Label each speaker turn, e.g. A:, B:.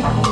A: know